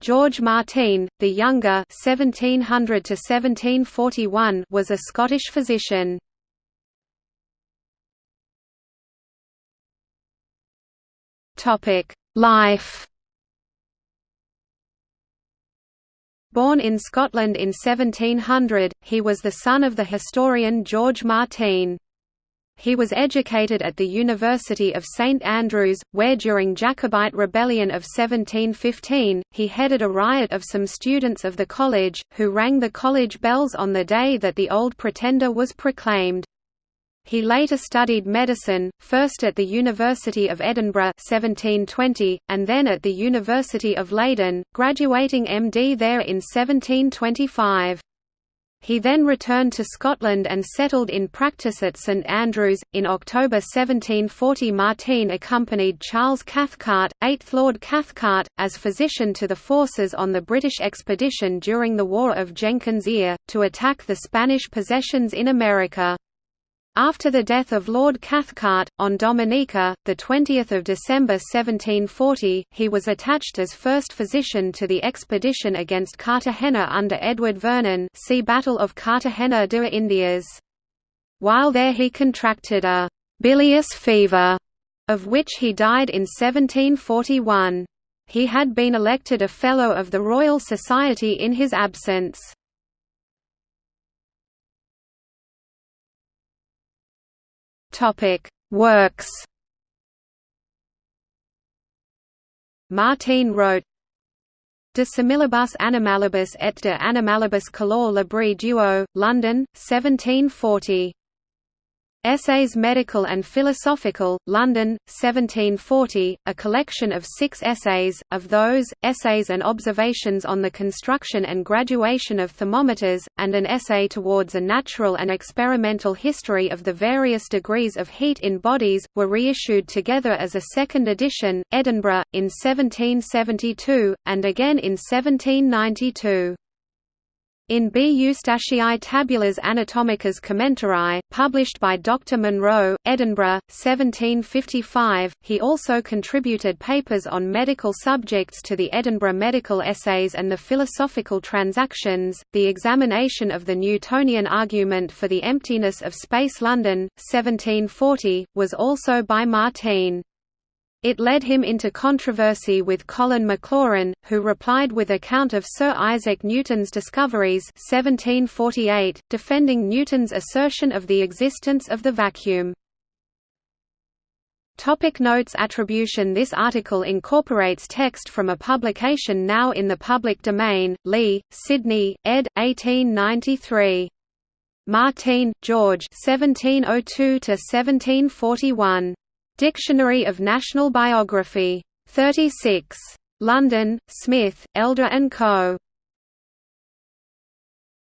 George Martine, the younger 1700 1741 was a Scottish physician. Life Born in Scotland in 1700, he was the son of the historian George Martine. He was educated at the University of St Andrews, where during Jacobite rebellion of 1715, he headed a riot of some students of the college, who rang the college bells on the day that the Old Pretender was proclaimed. He later studied medicine, first at the University of Edinburgh 1720, and then at the University of Leiden, graduating MD there in 1725. He then returned to Scotland and settled in practice at St Andrews. In October 1740, Martine accompanied Charles Cathcart, 8th Lord Cathcart, as physician to the forces on the British expedition during the War of Jenkins' Ear, to attack the Spanish possessions in America. After the death of Lord Cathcart, on Dominica, 20 December 1740, he was attached as first physician to the expedition against Cartagena under Edward Vernon see Battle of Cartagena de Indias. While there he contracted a «bilious fever», of which he died in 1741. He had been elected a Fellow of the Royal Society in his absence. Topic: Works. Martine wrote De similibus animalibus et de animalibus color libri duo, London, 1740. Essays Medical and Philosophical, London, 1740, a collection of six essays, of those, essays and observations on the construction and graduation of thermometers, and an essay towards a natural and experimental history of the various degrees of heat in bodies, were reissued together as a second edition, Edinburgh, in 1772, and again in 1792. In B. Eustachii Tabulas Anatomicas Commentarii, published by Dr. Monro, Edinburgh, 1755, he also contributed papers on medical subjects to the Edinburgh Medical Essays and the Philosophical Transactions. The examination of the Newtonian argument for the emptiness of space London, 1740, was also by Martine. It led him into controversy with Colin Maclaurin, who replied with account of Sir Isaac Newton's discoveries 1748, defending Newton's assertion of the existence of the vacuum. Topic notes Attribution This article incorporates text from a publication now in the public domain, Lee, Sidney, ed. 1893. Martine, George 1702–1741. Dictionary of National Biography. 36. London, Smith, Elder & Co.